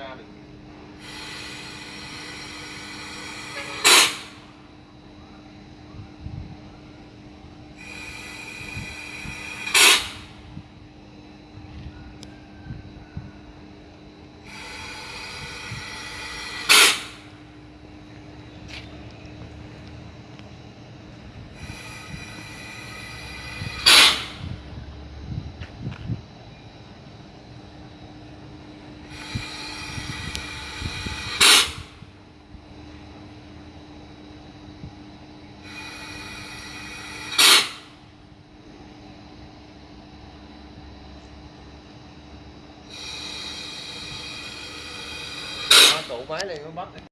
out of here. Tụ máy này nó bắt